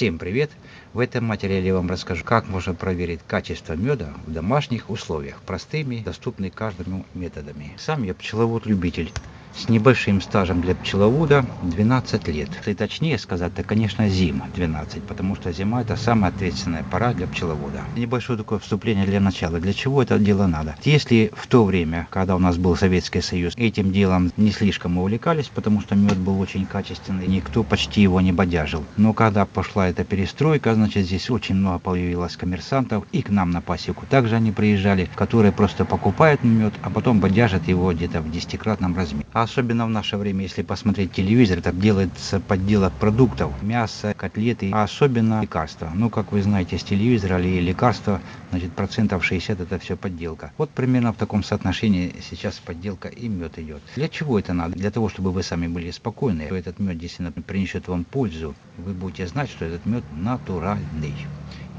Всем привет! В этом материале я вам расскажу, как можно проверить качество меда в домашних условиях, простыми, доступными каждому методами. Сам я пчеловод-любитель с небольшим стажем для пчеловода 12 лет. И точнее сказать, это, конечно, зима 12, потому что зима это самая ответственная пора для пчеловода. Небольшое такое вступление для начала. Для чего это дело надо? Если в то время, когда у нас был Советский Союз, этим делом не слишком увлекались, потому что мед был очень качественный, никто почти его не бодяжил. Но когда пошла эта перестройка, значит, здесь очень много появилось коммерсантов, и к нам на пасеку также они приезжали, которые просто покупают мед, а потом бодяжат его где-то в десятикратном размере. Особенно в наше время, если посмотреть телевизор, там делается подделок продуктов, мясо, котлеты, а особенно лекарства. Ну, как вы знаете, с телевизора или лекарства, значит, процентов 60 это все подделка. Вот примерно в таком соотношении сейчас подделка и мед идет. Для чего это надо? Для того, чтобы вы сами были спокойны, что этот мед действительно принесет вам пользу, вы будете знать, что этот мед натуральный.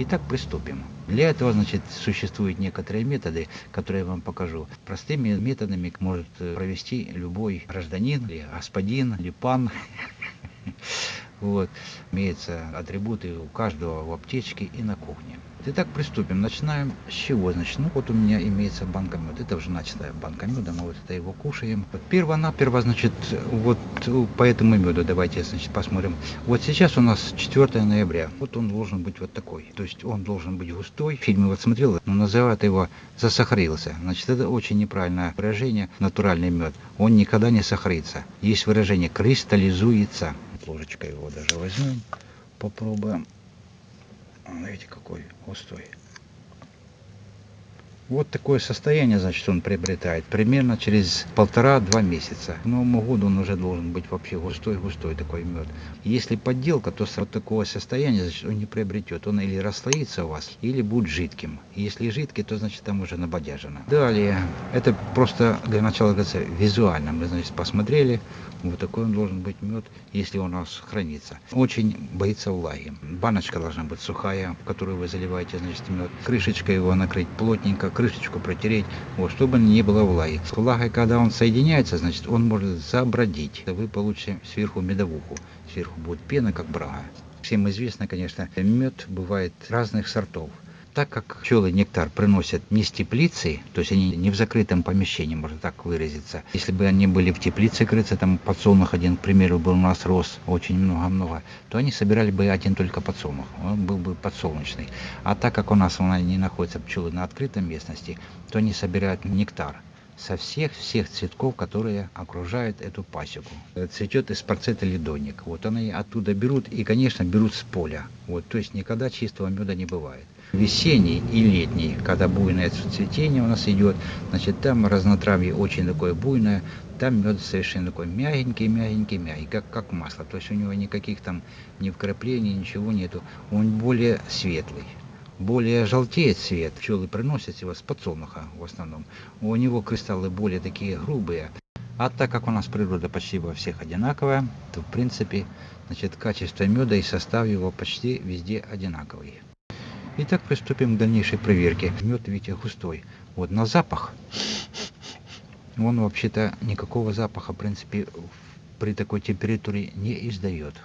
Итак, приступим. Для этого, значит, существуют некоторые методы, которые я вам покажу. Простыми методами может провести любой гражданин, или господин, или пан. Вот. Имеются атрибуты у каждого в аптечке и на кухне. Итак, приступим. Начинаем с чего? Значит, ну вот у меня имеется банка меда. Это уже начатая банка меда, мы вот это его кушаем. Вот перво-наперво, значит, вот по этому меду давайте, значит, посмотрим. Вот сейчас у нас 4 ноября. Вот он должен быть вот такой. То есть он должен быть густой. В фильме вот смотрел, но называют его засахарился. Значит, это очень неправильное выражение. Натуральный мед. Он никогда не сахарится. Есть выражение кристаллизуется. Ложечкой его даже возьмем. Попробуем. Видите, какой густой. Вот такое состояние, значит, он приобретает примерно через полтора-два месяца. К Новому году он уже должен быть вообще густой-густой такой мед. Если подделка, то с вот такого состояния, значит, он не приобретет. Он или расслоится у вас, или будет жидким. Если жидкий, то, значит, там уже набодяжено. Далее, это просто для начала, говорится, визуально. Мы, значит, посмотрели, вот такой он должен быть мед, если он у нас хранится. Очень боится влаги. Баночка должна быть сухая, в которую вы заливаете, значит, мед. Крышечкой его накрыть плотненько, крышечку протереть, вот, чтобы не было влаги. С влагой, когда он соединяется, значит, он может забродить. Вы получите сверху медовуху. Сверху будет пена, как брага. Всем известно, конечно, мед бывает разных сортов. Так как пчелы нектар приносят не с теплицы, то есть они не в закрытом помещении, можно так выразиться. Если бы они были в теплице крыться, там подсолнух один, к примеру, был у нас рос очень много-много, то они собирали бы один только подсолнух, он был бы подсолнечный. А так как у нас не находятся пчелы на открытой местности, то они собирают нектар со всех всех цветков, которые окружают эту пасеку. Цветет из парцета ледоник. Вот они оттуда берут и, конечно, берут с поля. Вот, то есть никогда чистого меда не бывает весенний и летний, когда буйное цветение у нас идет, значит, там разнотравье очень такое буйное, там мед совершенно такой мягенький, мягенький, мягкий, как, как масло. То есть у него никаких там ни вкраплений, ничего нету. Он более светлый. Более желтеет цвет. Пчелы приносят его с подсолнуха в основном. У него кристаллы более такие грубые. А так как у нас природа почти во всех одинаковая, то в принципе значит, качество меда и состав его почти везде одинаковый. Итак, приступим к дальнейшей проверке. Мед, видите, густой. Вот на запах. Он вообще-то никакого запаха, в принципе, при такой температуре не издает.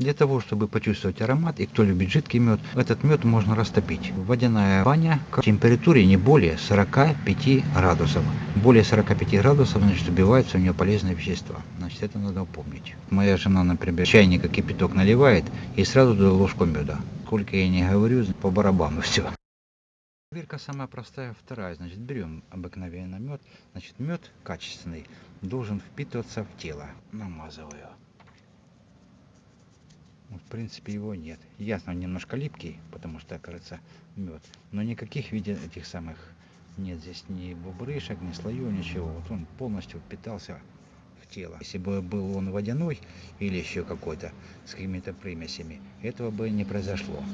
Для того, чтобы почувствовать аромат, и кто любит жидкий мед, этот мед можно растопить. Водяная баня к температуре не более 45 градусов. Более 45 градусов, значит, убиваются у нее полезные вещества. Значит, это надо помнить. Моя жена, например, чайника кипяток наливает и сразу туда ложку меда. Сколько я не говорю, по барабану все. Проверка самая простая, вторая. Значит, берем обыкновенный мед. Значит, мед качественный должен впитываться в тело. Намазываю. Ну, в принципе, его нет. Ясно, он немножко липкий, потому что, кажется, мед. Но никаких виде этих самых нет здесь ни бубрышек, ни слоев, ничего. Вот он полностью впитался в тело. Если бы был он водяной или еще какой-то с какими-то примесями, этого бы не произошло.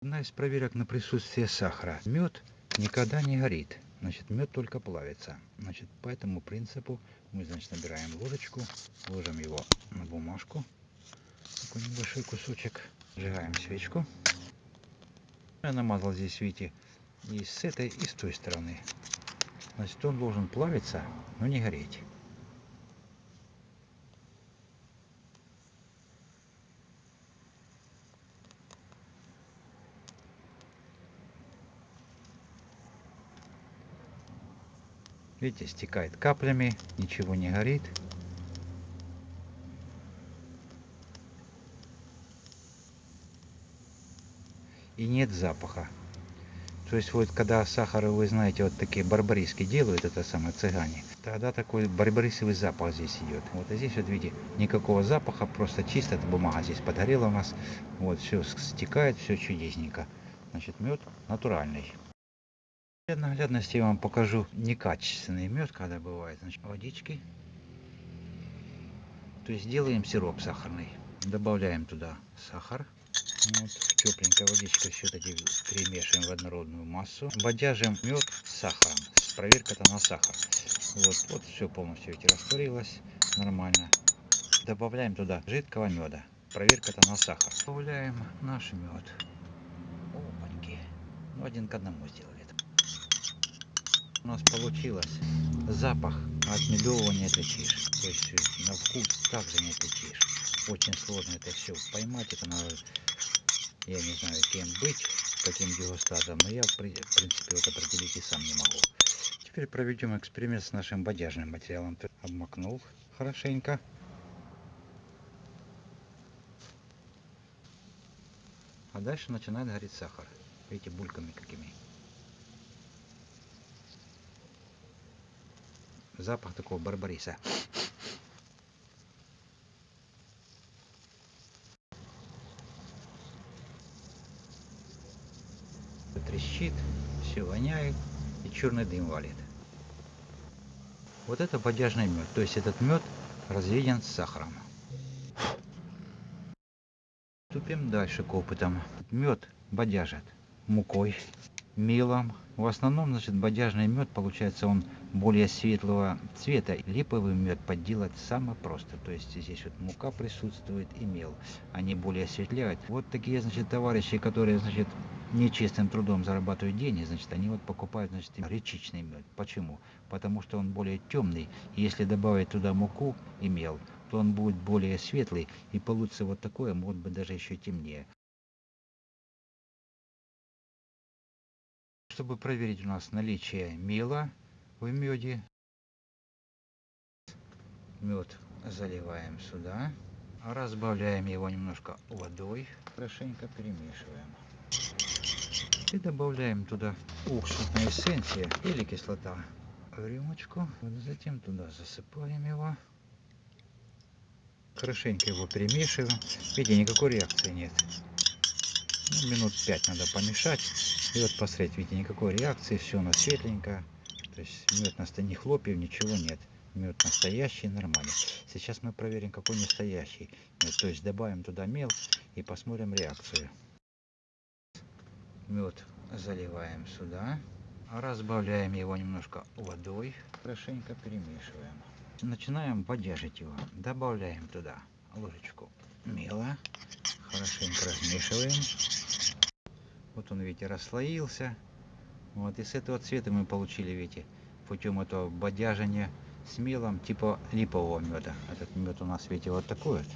Одна из проверок на присутствие сахара. Мед никогда не горит. Значит, мед только плавится. Значит, по этому принципу мы, значит, набираем ложечку, ложим его на бумажку такой небольшой кусочек. Сжигаем свечку. Я намазал здесь, видите, и с этой, и с той стороны. Значит, он должен плавиться, но не гореть. Видите, стекает каплями, ничего не горит. И нет запаха. То есть вот когда сахар, вы знаете, вот такие барбариски делают, это самое цыгане, тогда такой барбарисовый запах здесь идет. Вот а здесь вот видите, никакого запаха, просто чисто эта бумага здесь подгорела у нас. Вот все стекает, все чудесненько. Значит, мед натуральный. Для наглядности я вам покажу некачественный мед, когда бывает. Значит, водички. То есть делаем сироп сахарный. Добавляем туда сахар. Вот, тепленькая водичка все это перемешиваем в однородную массу. Бодяжим мед с сахаром. Проверка-то на сахар. Вот, вот все полностью эти растворилось. Нормально. Добавляем туда жидкого меда. Проверка-то на сахар. Добавляем наш мед. Опаньки. Ну, один к одному сделали. У нас получилось. Запах от медового не отличишь. То есть на вкус также не отличишь. Очень сложно это все поймать. Это надо я не знаю, кем быть, каким дегустатором, но я, в принципе, вот определить и сам не могу. Теперь проведем эксперимент с нашим бодяжным материалом. Обмакнул хорошенько. А дальше начинает гореть сахар. Видите, бульками какими. Запах такого барбариса. Трещит, все воняет и черный дым валит. Вот это бодяжный мед, то есть этот мед разведен с сахаром. Ступим дальше к опытам. Мед бодяжат мукой, мелом. В основном, значит, бодяжный мед, получается, он более светлого цвета. Липовый мед подделать самое просто. То есть здесь вот мука присутствует и мел. Они более осветляют. Вот такие, значит, товарищи, которые, значит, нечестным трудом зарабатывают деньги, значит, они вот покупают, значит, речичный мед. Почему? Потому что он более темный. Если добавить туда муку и мел, то он будет более светлый и получится вот такое, может быть, даже еще темнее. Чтобы проверить у нас наличие мела в меде, мед заливаем сюда, разбавляем его немножко водой, хорошенько перемешиваем. И добавляем туда уксусная эссенция или кислота в рюмочку. Вот затем туда засыпаем его. Хорошенько его перемешиваем. Видите, никакой реакции нет. Ну, минут 5 надо помешать. И вот посмотреть, видите, никакой реакции, все у нас светленько. То есть мед на ни хлопьев, ничего нет. Мед настоящий, нормальный. Сейчас мы проверим, какой настоящий мед. То есть добавим туда мел и посмотрим реакцию. Мед заливаем сюда. Разбавляем его немножко водой. Хорошенько перемешиваем. Начинаем бодяжить его. Добавляем туда ложечку мела. Хорошенько размешиваем. Вот он, видите, расслоился. Вот, и с этого цвета мы получили, видите, путем этого бодяжения с мелом типа липового меда. Этот мед у нас, видите, вот такой вот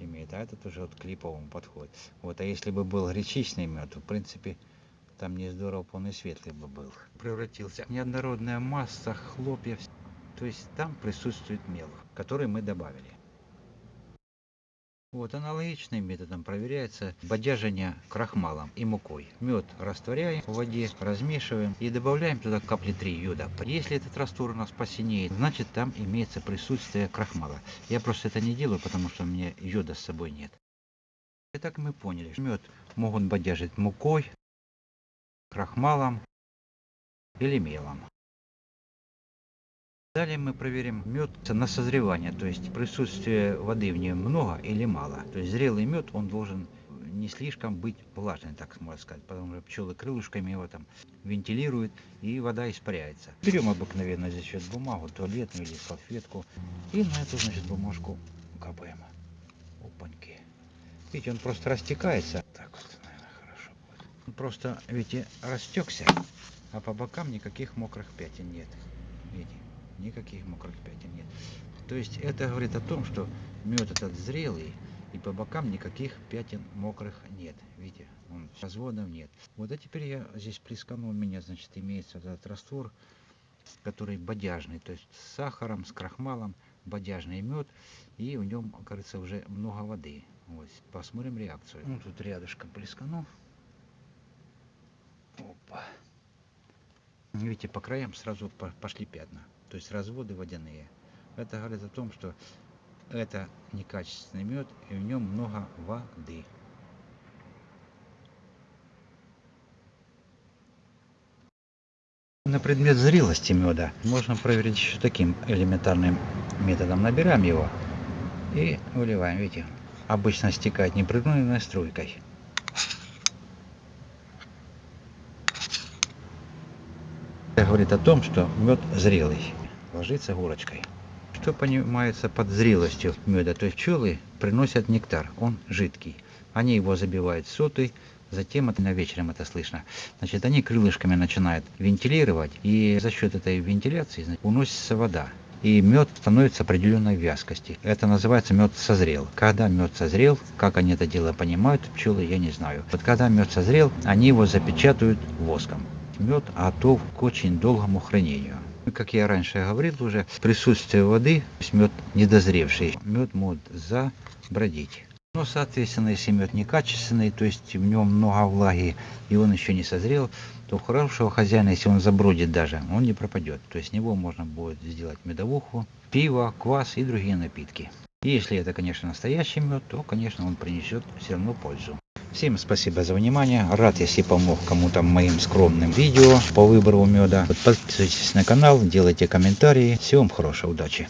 имеет, а этот уже вот к подходит. Вот, а если бы был гречичный мед, то, в принципе, там не здорово, он и светлый бы был. Превратился неоднородная масса хлопьев. То есть там присутствует мел, который мы добавили. Вот аналогичным методом проверяется бодяжение крахмалом и мукой. Мед растворяем в воде, размешиваем и добавляем туда капли 3 йода. Если этот раствор у нас посинеет, значит там имеется присутствие крахмала. Я просто это не делаю, потому что у меня йода с собой нет. Итак, мы поняли, что мед могут бодяжить мукой, крахмалом или мелом. Далее мы проверим мед на созревание, то есть присутствие воды в нем много или мало. То есть зрелый мед, он должен не слишком быть влажный, так можно сказать, потому что пчелы крылышками его там вентилируют и вода испаряется. Берем обыкновенно здесь вот бумагу, туалетную или салфетку и на эту, значит, бумажку капаем. Опаньки. Видите, он просто растекается. Так вот, наверное, хорошо будет. Он просто, видите, растекся, а по бокам никаких мокрых пятен нет. Видите? Никаких мокрых пятен нет. То есть это говорит о том, что мед этот зрелый, и по бокам никаких пятен мокрых нет. Видите, он, разводов нет. Вот а теперь я здесь плесканул, у меня, значит, имеется этот раствор который бодяжный, то есть с сахаром, с крахмалом, бодяжный мед, и в нем, кажется, уже много воды. Вот, посмотрим реакцию. Ну, тут рядышком плескану. Опа. Видите, по краям сразу пошли пятна, то есть разводы водяные. Это говорит о том, что это некачественный мед, и в нем много воды. На предмет зрелости меда можно проверить еще таким элементарным методом. Набираем его и выливаем. Видите, обычно стекает непрерывной струйкой. Это говорит о том, что мед зрелый. Ложится горочкой. Что понимается под зрелостью меда? То есть пчелы приносят нектар, он жидкий. Они его забивают сотой, Затем это на вечером это слышно. Значит, они крылышками начинают вентилировать, и за счет этой вентиляции значит, уносится вода. И мед становится определенной вязкости. Это называется мед созрел. Когда мед созрел, как они это дело понимают, пчелы, я не знаю. Вот когда мед созрел, они его запечатают воском. Мед готов к очень долгому хранению. Как я раньше говорил уже, присутствие воды, мед недозревший, мед может забродить. Но, соответственно, если мед некачественный, то есть в нем много влаги, и он еще не созрел, то хорошего хозяина, если он забродит даже, он не пропадет. То есть с него можно будет сделать медовуху, пиво, квас и другие напитки. И если это, конечно, настоящий мед, то, конечно, он принесет все равно пользу. Всем спасибо за внимание. Рад, если помог кому-то моим скромным видео по выбору меда. Подписывайтесь на канал, делайте комментарии. Всего вам хорошей удачи.